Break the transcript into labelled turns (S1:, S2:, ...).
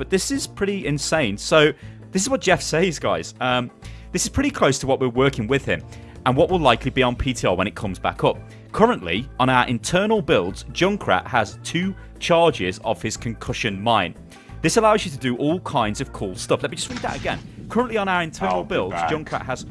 S1: but this is pretty insane. So this is what Jeff says, guys. Um, this is pretty close to what we're working with him and what will likely be on PTR when it comes back up. Currently, on our internal builds, Junkrat has two charges of his concussion mine. This allows you to do all kinds of cool stuff. Let me just read that again. Currently on our internal builds, Junkrat has